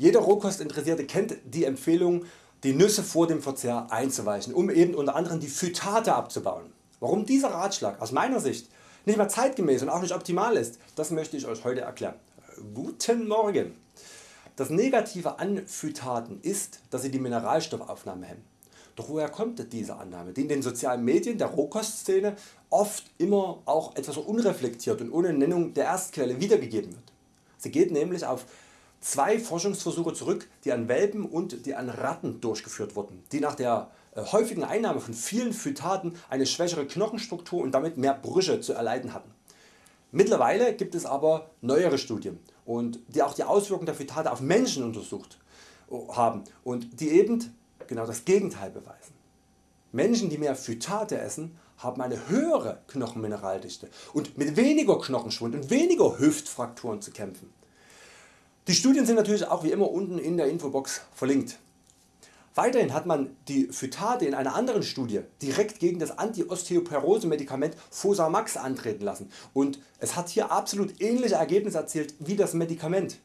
Jeder Rohkostinteressierte kennt die Empfehlung die Nüsse vor dem Verzehr einzuweichen, um eben unter anderem die Phytate abzubauen. Warum dieser Ratschlag aus meiner Sicht nicht mehr zeitgemäß und auch nicht optimal ist, das möchte ich Euch heute erklären. Guten Morgen! Das Negative an Phytaten ist, dass sie die Mineralstoffaufnahme hemmen. Doch woher kommt diese Annahme, die in den sozialen Medien der Rohkostszene oft immer auch etwas unreflektiert und ohne Nennung der Erstquelle wiedergegeben wird? Sie geht nämlich auf zwei Forschungsversuche zurück die an Welpen und die an Ratten durchgeführt wurden, die nach der äh, häufigen Einnahme von vielen Phytaten eine schwächere Knochenstruktur und damit mehr Brüche zu erleiden hatten. Mittlerweile gibt es aber neuere Studien und die auch die Auswirkungen der Phytate auf Menschen untersucht äh, haben und die eben genau das Gegenteil beweisen. Menschen die mehr Phytate essen haben eine höhere Knochenmineraldichte und mit weniger Knochenschwund und weniger Hüftfrakturen zu kämpfen. Die Studien sind natürlich auch wie immer unten in der Infobox verlinkt. Weiterhin hat man die Phytate in einer anderen Studie direkt gegen das Anti-Osteoporose Medikament Fosamax antreten lassen und es hat hier absolut ähnliche Ergebnisse erzielt wie das Medikament.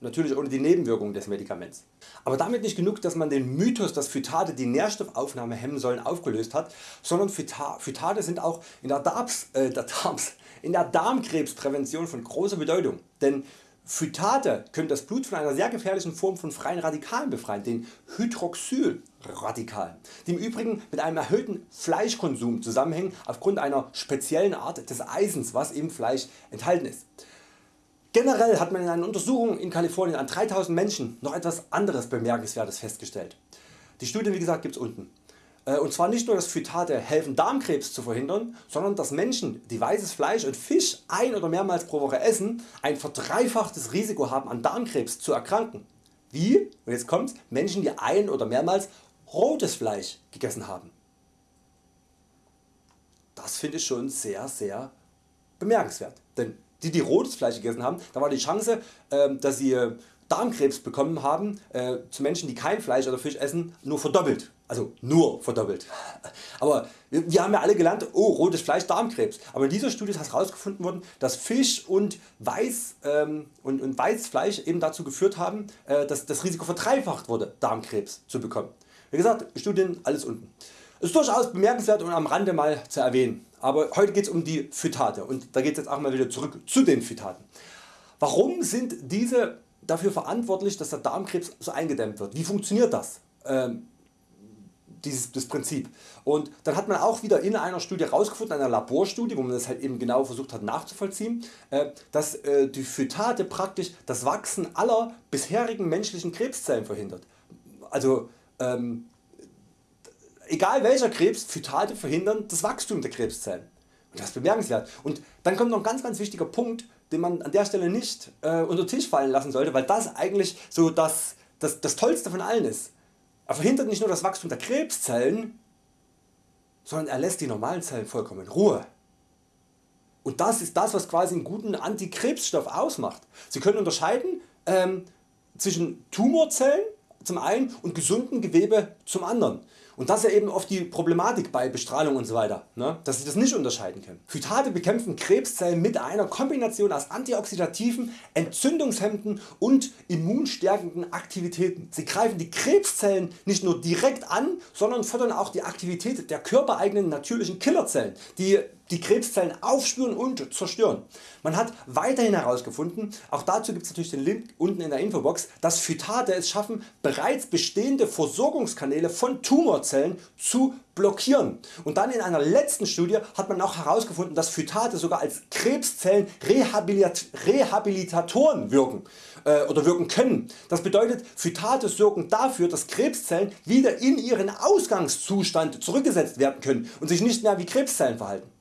Natürlich ohne die Nebenwirkungen des Medikaments. Aber damit nicht genug dass man den Mythos dass Phytate die Nährstoffaufnahme hemmen sollen aufgelöst hat, sondern Phytate sind auch in der, Darms, äh, der, Darms, in der Darmkrebsprävention von großer Bedeutung. Denn Phytate können das Blut von einer sehr gefährlichen Form von freien Radikalen befreien, den Hydroxylradikalen, die im Übrigen mit einem erhöhten Fleischkonsum zusammenhängen aufgrund einer speziellen Art des Eisens was im Fleisch enthalten ist. Generell hat man in einer Untersuchung in Kalifornien an 3000 Menschen noch etwas anderes bemerkenswertes festgestellt. Die Studie wie gesagt gibt's unten. Äh, und zwar nicht nur dass Phytate helfen Darmkrebs zu verhindern, sondern dass Menschen die weißes Fleisch und Fisch ein oder mehrmals pro Woche essen ein verdreifachtes Risiko haben an Darmkrebs zu erkranken. Wie? Und jetzt kommt's, Menschen die ein oder mehrmals rotes Fleisch gegessen haben. Das finde ich schon sehr sehr bemerkenswert. Denn die die rotes Fleisch gegessen haben, da war die Chance ähm, dass sie äh, Darmkrebs bekommen haben äh, zu Menschen die kein Fleisch oder Fisch essen nur verdoppelt. Also nur verdoppelt. Aber wir, wir haben ja alle gelernt, oh rotes Fleisch Darmkrebs. Aber in dieser Studie ist herausgefunden worden, dass Fisch und, Weiß, ähm, und, und Weißfleisch eben dazu geführt haben, äh, dass das Risiko verdreifacht wurde Darmkrebs zu bekommen. Wie gesagt Studien alles unten. Ist durchaus bemerkenswert und am Rande mal zu erwähnen. Aber heute geht es um die Phytate und da geht es jetzt auch mal wieder zurück zu den Phytaten. Warum sind diese dafür verantwortlich dass der Darmkrebs so eingedämmt wird? Wie funktioniert das? Ähm, dieses, das Prinzip. Und dann hat man auch wieder in einer Studie herausgefunden, einer Laborstudie, wo man das halt eben genau versucht hat nachzuvollziehen, äh, dass äh, die Phytate praktisch das Wachsen aller bisherigen menschlichen Krebszellen verhindert. Also ähm, egal welcher Krebs, Phytate verhindern das Wachstum der Krebszellen. Und das ist bemerkenswert. Und dann kommt noch ein ganz ganz wichtiger Punkt, den man an der Stelle nicht äh, unter Tisch fallen lassen sollte, weil das eigentlich so das, das, das Tollste von allen ist. Er verhindert nicht nur das Wachstum der Krebszellen, sondern er lässt die normalen Zellen vollkommen in Ruhe. Und das ist das was quasi einen guten Antikrebsstoff ausmacht. Sie können unterscheiden ähm, zwischen Tumorzellen zum einen und gesunden Gewebe zum anderen. Und das ist ja eben oft die Problematik bei Bestrahlung und so weiter, ne? dass Sie das nicht unterscheiden können. Phytate bekämpfen Krebszellen mit einer Kombination aus antioxidativen, entzündungshemmenden und immunstärkenden Aktivitäten. Sie greifen die Krebszellen nicht nur direkt an, sondern fördern auch die Aktivität der körpereigenen natürlichen Killerzellen, die die Krebszellen aufspüren und zerstören. Man hat weiterhin herausgefunden, auch dazu gibt es natürlich den Link unten in der Infobox, dass Phytate es schaffen bereits bestehende Versorgungskanäle von Tumorzellen zu blockieren. Und dann in einer letzten Studie hat man auch herausgefunden, dass Phytate sogar als Krebszellen Rehabilitatoren wirken äh, oder wirken können. Das bedeutet Phytate sorgen dafür dass Krebszellen wieder in ihren Ausgangszustand zurückgesetzt werden können und sich nicht mehr wie Krebszellen verhalten.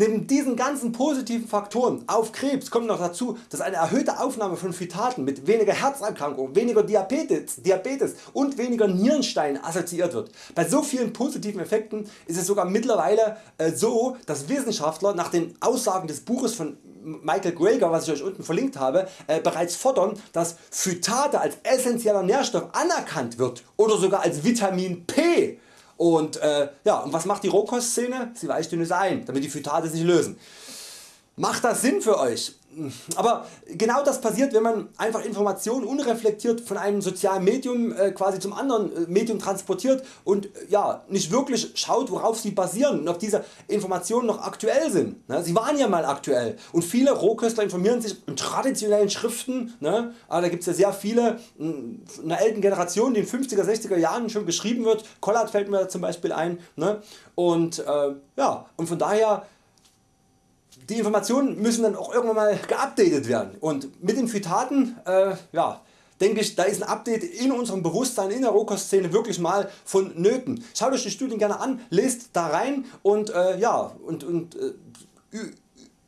Neben diesen ganzen positiven Faktoren auf Krebs kommt noch dazu, dass eine erhöhte Aufnahme von Phytaten mit weniger Herzerkrankungen, weniger Diabetes, Diabetes und weniger Nierensteinen assoziiert wird. Bei so vielen positiven Effekten ist es sogar mittlerweile äh, so, dass Wissenschaftler nach den Aussagen des Buches von Michael Greger, was ich Euch unten verlinkt habe, äh, bereits fordern, dass Phytate als essentieller Nährstoff anerkannt wird oder sogar als Vitamin P und, äh, ja, und was macht die Rohkostszene? Sie weicht dünnes ein, damit die Phytate sich lösen. Macht das Sinn für Euch? Aber genau das passiert wenn man einfach Informationen unreflektiert von einem sozialen Medium äh, quasi zum anderen äh, Medium transportiert und äh, ja, nicht wirklich schaut worauf sie basieren und ob diese Informationen noch aktuell sind. Ne? Sie waren ja mal aktuell und viele Rohköstler informieren sich in traditionellen Schriften, ne? aber da gibt es ja sehr viele in einer älten Generation die in 50er 60er Jahren schon geschrieben wird, Collard fällt mir zum Beispiel ein ne? und, äh, ja, und von daher die Informationen müssen dann auch irgendwann mal geupdatet werden und mit den Phytaten äh, ja, denke ich da ist ein Update in unserem Bewusstsein in der Rohkostszene wirklich mal vonnöten. Schaut Euch die Studien gerne an, lest da rein und, äh, ja, und, und äh,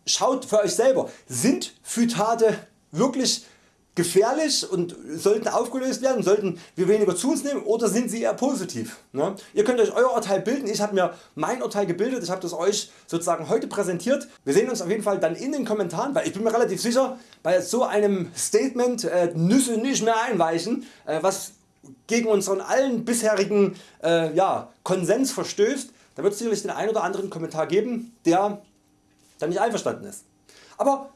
schaut für Euch selber sind Phytate wirklich gefährlich und sollten aufgelöst werden, sollten wir weniger zu uns nehmen oder sind sie eher positiv. Ne? Ihr könnt Euch Euer Urteil bilden, ich habe mir mein Urteil gebildet, ich habe das Euch sozusagen heute präsentiert. Wir sehen uns auf jeden Fall dann in den Kommentaren, weil ich bin mir relativ sicher bei so einem Statement äh, Nüsse nicht mehr einweichen, äh, was gegen unseren allen bisherigen äh, ja, Konsens verstößt. Da wird es sicherlich den einen oder anderen Kommentar geben, der da nicht einverstanden ist. Aber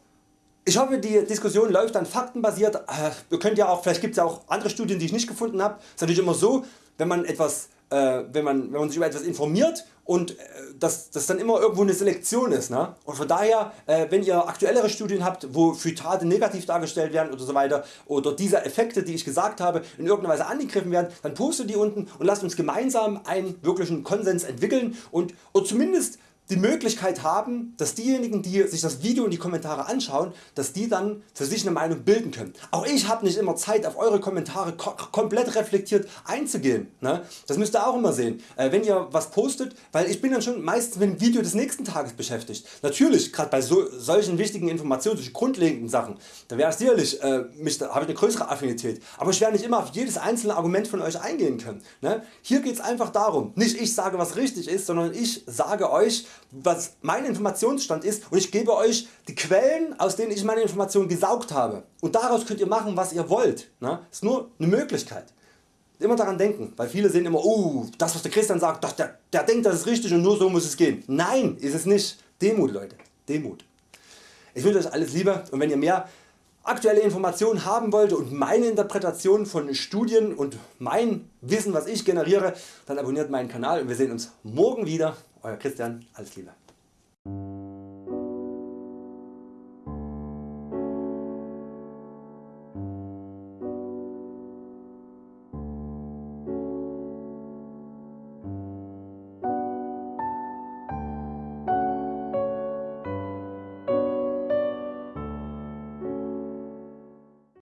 ich hoffe die Diskussion läuft dann faktenbasiert. Äh, ihr könnt ja auch, vielleicht gibt es ja auch andere Studien die ich nicht gefunden habe. Es ist natürlich immer so wenn man, etwas, äh, wenn man, wenn man sich über etwas informiert und äh, dass das dann immer irgendwo eine Selektion ist. Ne? Und von daher äh, wenn ihr aktuellere Studien habt wo Phytate negativ dargestellt werden oder so weiter oder diese Effekte die ich gesagt habe in irgendeiner Weise angegriffen werden, dann postet die unten und lasst uns gemeinsam einen wirklichen Konsens entwickeln und oder zumindest die Möglichkeit haben, dass diejenigen die sich das Video und die Kommentare anschauen, dass die dann für sich eine Meinung bilden können. Auch ich habe nicht immer Zeit auf Eure Kommentare ko komplett reflektiert einzugehen. Ne? Das müsst ihr auch immer sehen, äh, wenn ihr was postet, weil ich bin dann schon meistens mit dem Video des nächsten Tages beschäftigt. Natürlich gerade bei so, solchen wichtigen Informationen, solchen grundlegenden Sachen, da wäre sicherlich, äh, habe ich eine größere Affinität, aber ich werde nicht immer auf jedes einzelne Argument von Euch eingehen können. Ne? Hier geht es einfach darum, nicht ich sage was richtig ist, sondern ich sage Euch was mein Informationsstand ist und ich gebe Euch die Quellen aus denen ich meine Informationen gesaugt habe und daraus könnt ihr machen was ihr wollt. Das ist nur eine Möglichkeit. Immer daran denken, weil viele sehen immer oh, das was der Christian sagt, das, der, der denkt das ist richtig und nur so muss es gehen. Nein ist es nicht. Demut Leute, Demut. Ich wünsche Euch alles Liebe und wenn ihr mehr aktuelle Informationen haben wollt und meine Interpretation von Studien und mein Wissen was ich generiere, dann abonniert meinen Kanal und wir sehen uns morgen wieder. Euer Christian, alles Liebe.